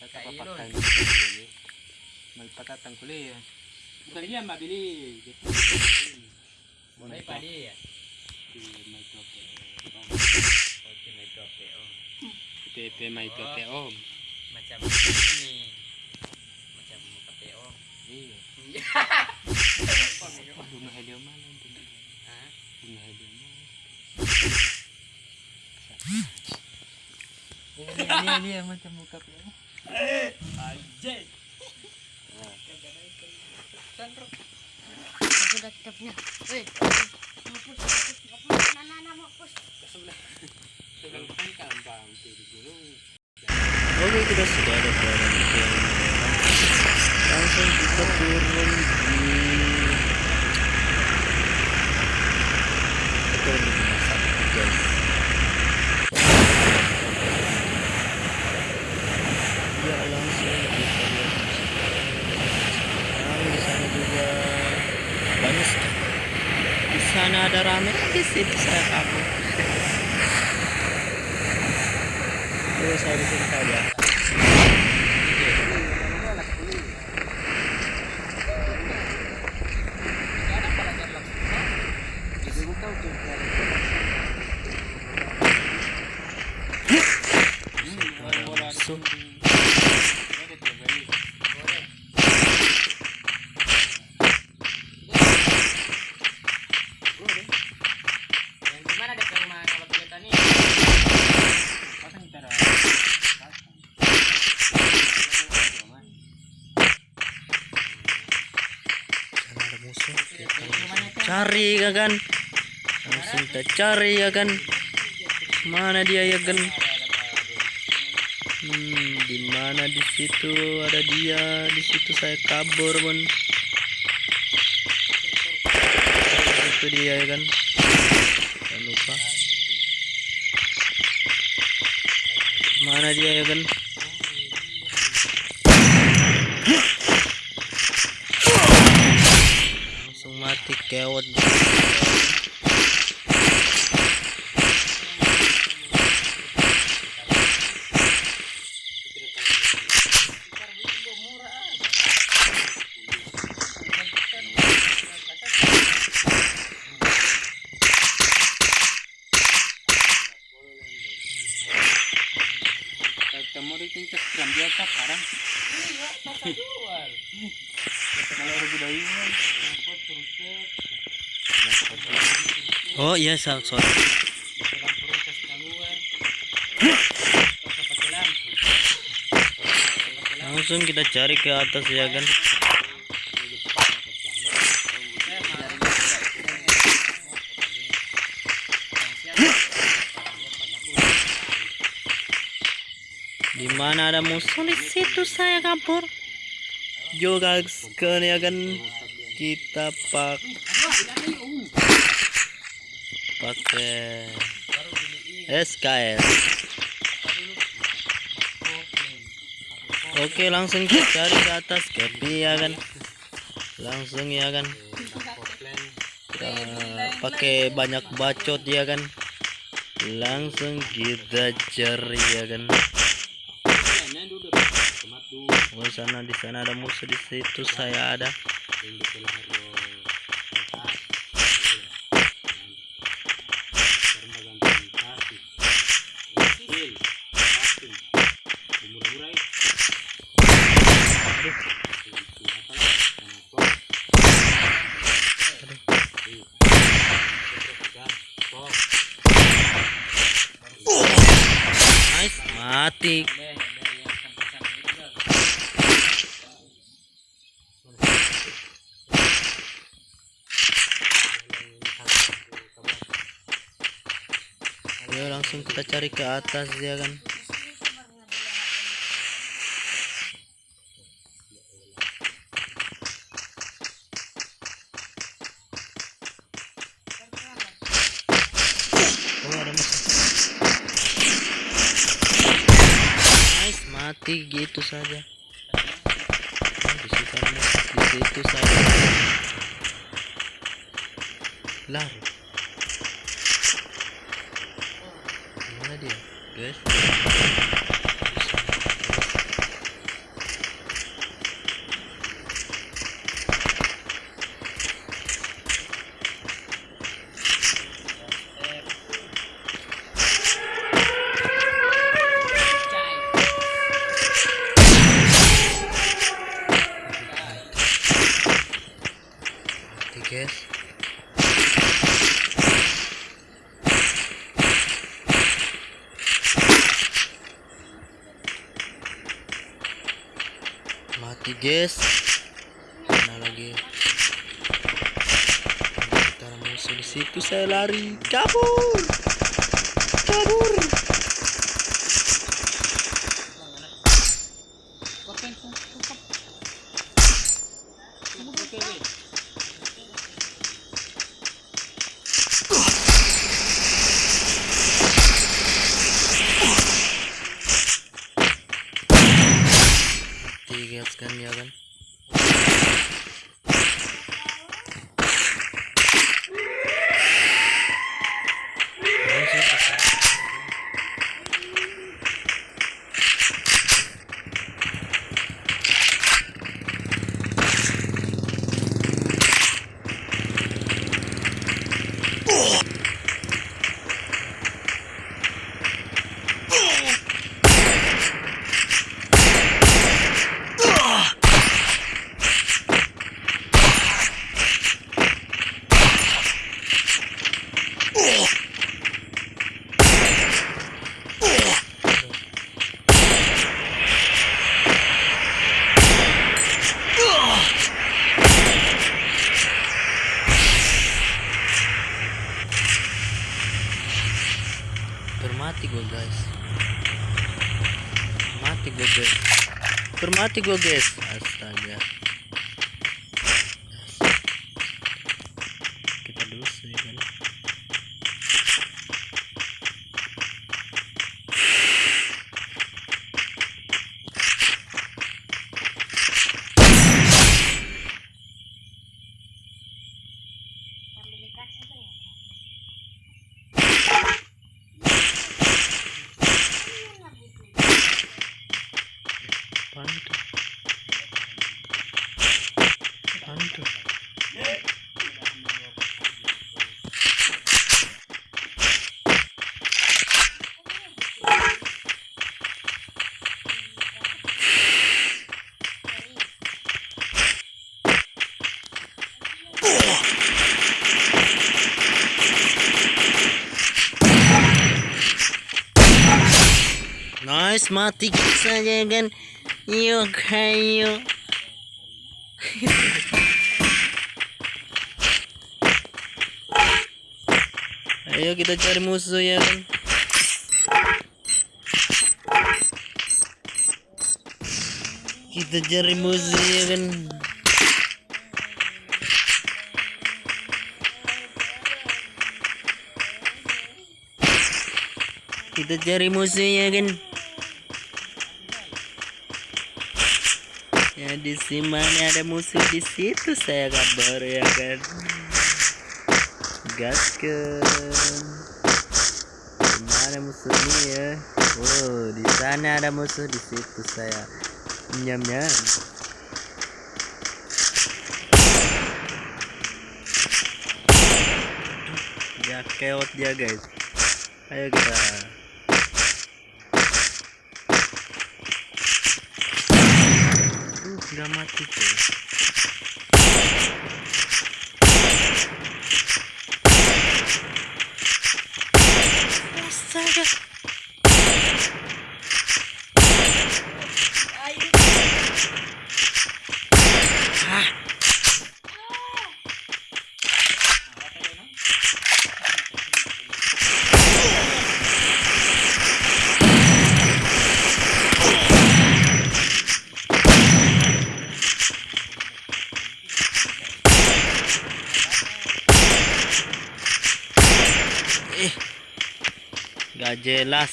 Magpatatang mabili. Gitu. Mulai pa dia. Di may tope. Oke, may tope oh. Pepe may tope om. Macam ini. Macam. Iya. Mana? Hah? Mana? Iya, iya, iya, macam muka pe. Anjay. Sudah di gunung. Oke kita sudah ada berada di jalan langsung kita turun di kita turun di rumah sakit guys ya langsung kita lihat sekarang di sana juga banyak sekali di sana ada rame di situ saya kabur Terus saya di sini saja. Musuh. Yang di mana dekat rumah kalau kita nih? Pasang kita dah. Sana ada musuh. Kita langsung cari ya kan. Langsung kita cari ya kan. Mana dia ya kan? Hmm, di mana di situ ada dia? Di situ saya kabur, Bun. Itu dia ya kan. Jangan lupa. Mana dia ya kan? Langsung mati iya, so- sorry. Langsung kita cari ke atas ya kan. Di mana ada musuh di situ saya kabur. Juga sekali ya kan kita pak pakai SKS. Oke langsung kita cari ke atas Kepi ya kan? Langsung ya kan? Kita pakai banyak bacot ya kan? Langsung kita cari ya kan? Oh sana di sana ada musuh di situ saya ada mati ya langsung kita cari ke atas ya kan oh ada musuh nice mati gitu saja Oh, di situ di situ saja. Lari mana dia? Guys lari kabur kabur. mati guys kan ya kan Langsung ke- Bermati gue guys Mati gue guys Bermati gue guys Astaga Kita dulu sih kan Sambil dikasih tuh ya. Apaan itu? Apaan itu? Nice, mati saja kan. Yuk, ayo. ayo kita cari musuh ya kan. Kita cari musuh ya kan. Kita cari musuh ya kan. Di sini ada musuh di situ saya kabar ya kan. Gaskan. Mana musuhnya ya? Oh, di sana ada musuh di situ saya. Nyam nyam. Ya keot dia guys. Ayo kita. Uh, udah mati cuy. Astaga. Ah, eh. Gak jelas.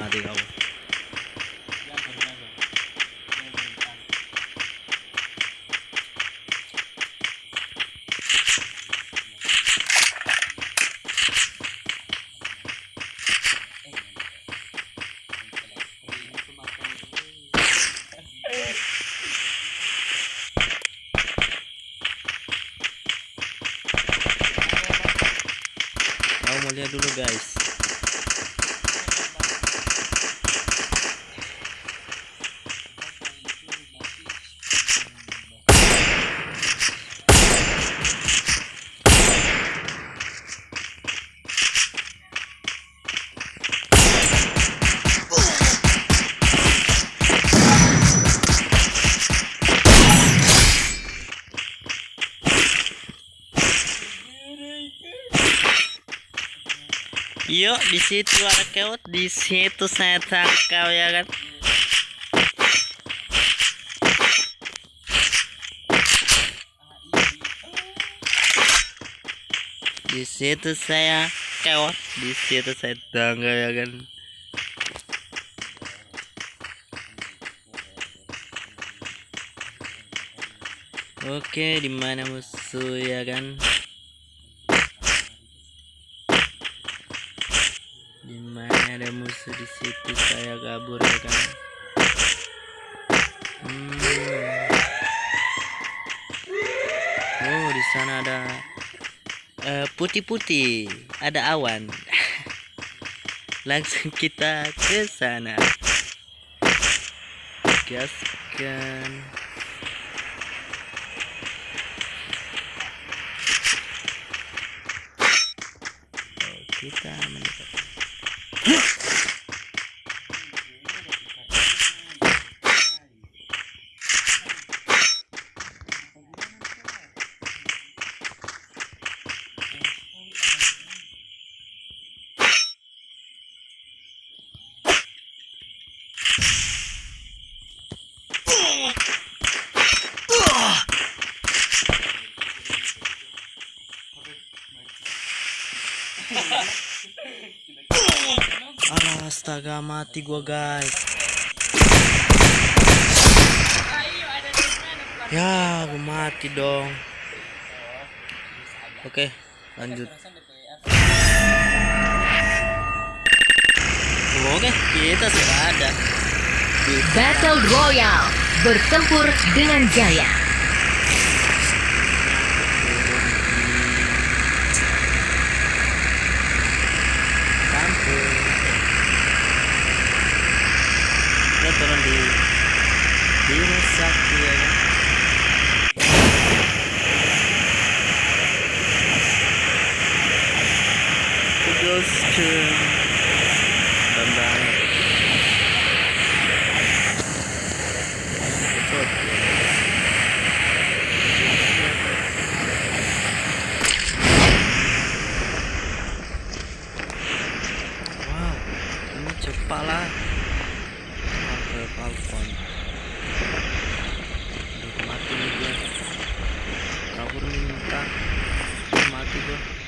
Mati kau. Kau mau lihat dulu guys. Yuk, di situ ada keot, di situ saya tangkap ya kan. Di situ saya keot, di situ saya tangkap ya kan. Oke, di mana musuh ya kan? Sana ada eh, putih-putih, ada awan. Langsung kita ke sana. Gaskan. Oh, kita astaga mati gua guys. Ya, gua mati dong. Oke, lanjut. Oke, kita sudah ada Battle Royale. Bertempur dengan gaya. Turun di Bima Sakti ya dan banget. Betul. Wow, Marvel Falcon. Aduh, mati nih gue. Kabur nih. Mati gue.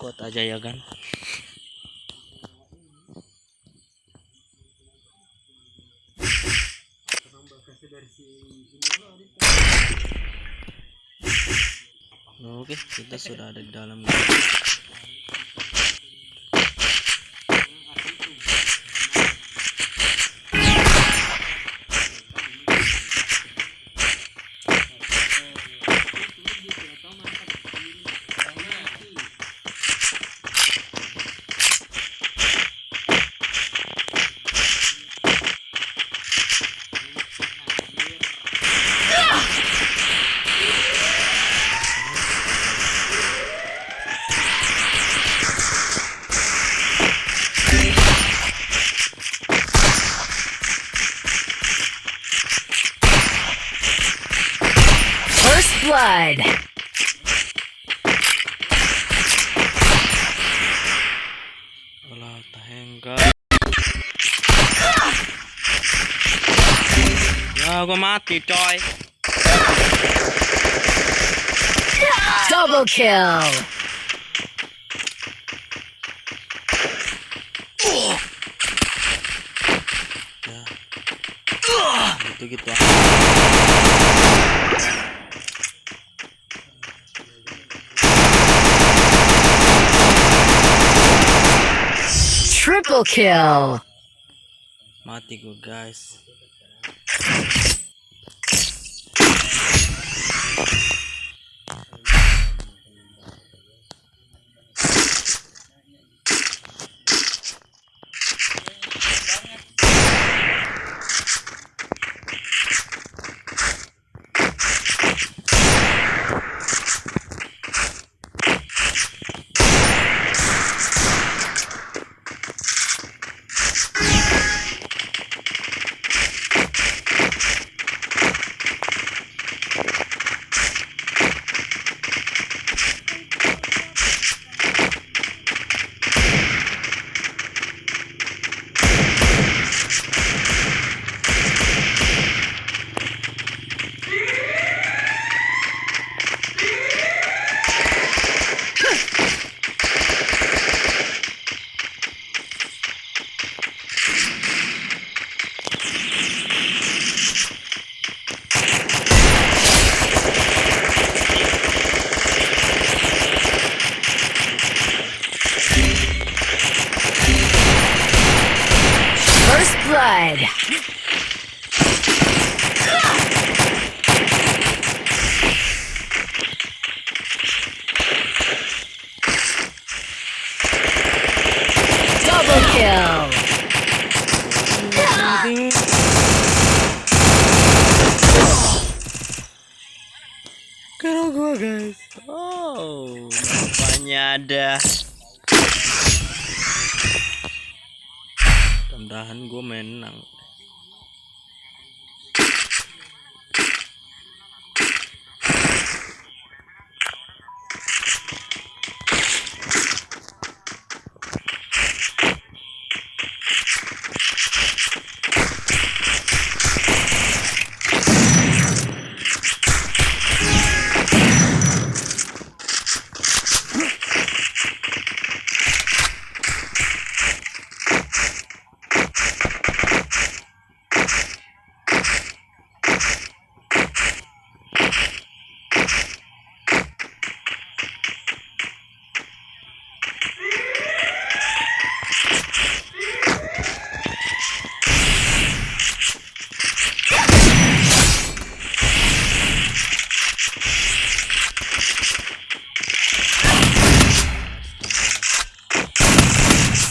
Kuat aja ya kan. Oke, kita sudah ada di dalam. Blood. Alah, tahengga. Ya, gua mati, coy. Double kill. Ya. Gitu-gitu ah. Kill. Mati gua, guys.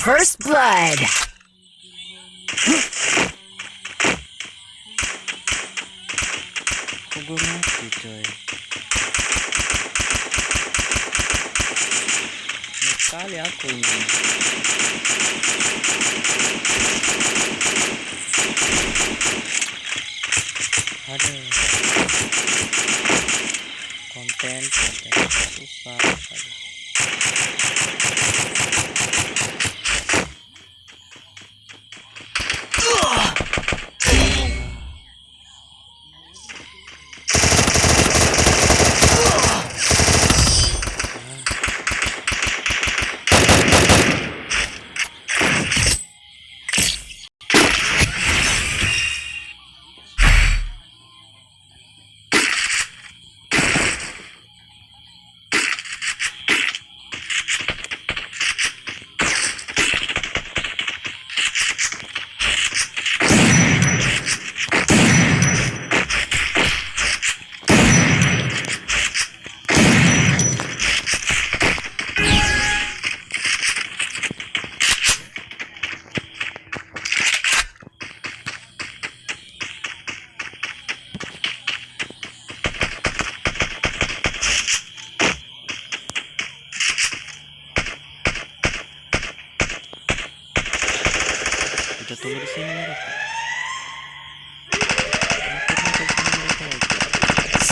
First blood. Kok gua mati, coy? Banyak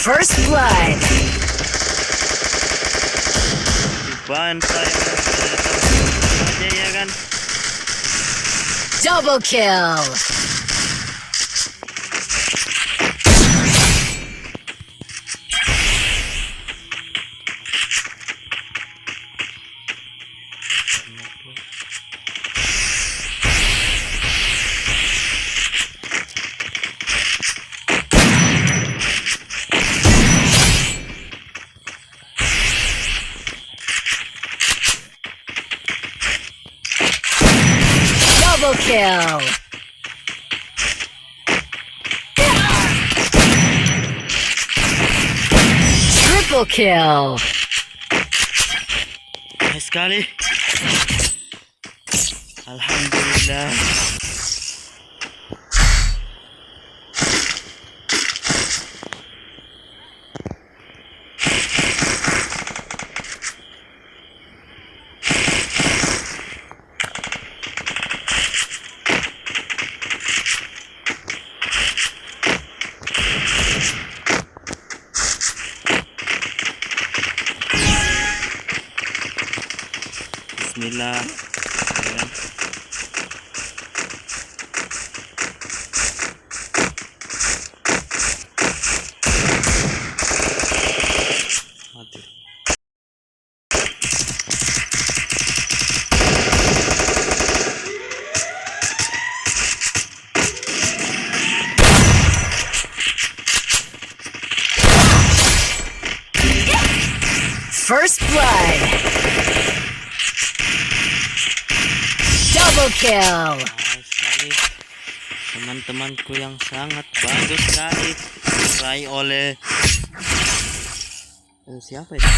First blood. Double kill. Double kill. Triple kill. Nice sekali. Alhamdulillah. na Double. Teman-temanku yang sangat bagus sekali diraih oleh Eh, siapa itu?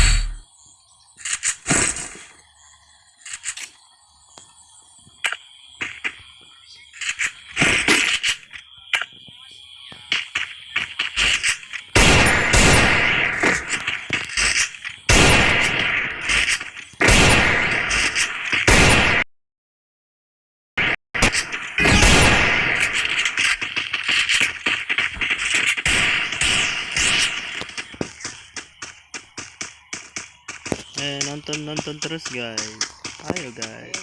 Eh nonton nonton terus guys. Ayo guys.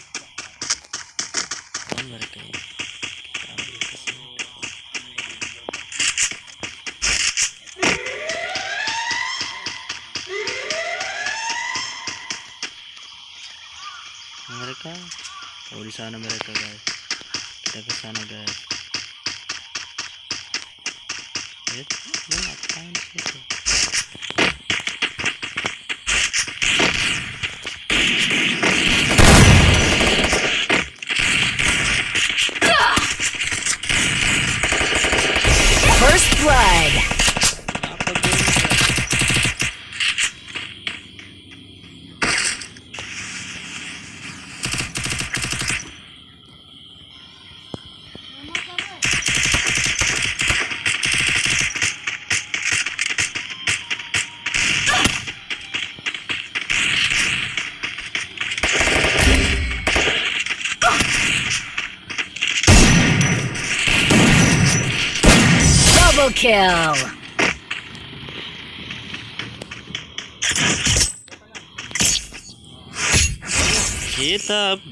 Oh, mereka ya. Mereka Oh di sana mereka guys. Kita ke sana guys. Eh, lu ngapain sih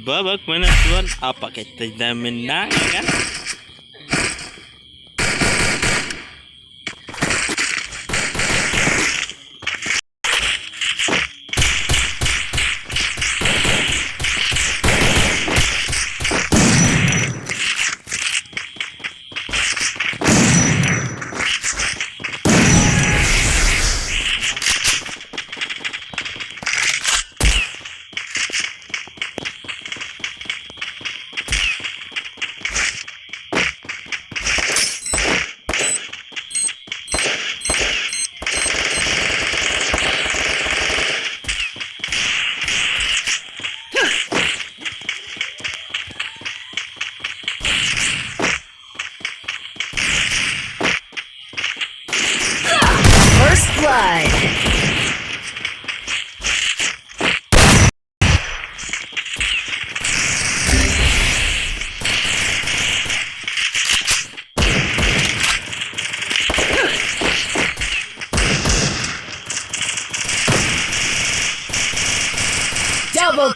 babak penentuan apa kita menang kan?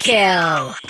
Kill.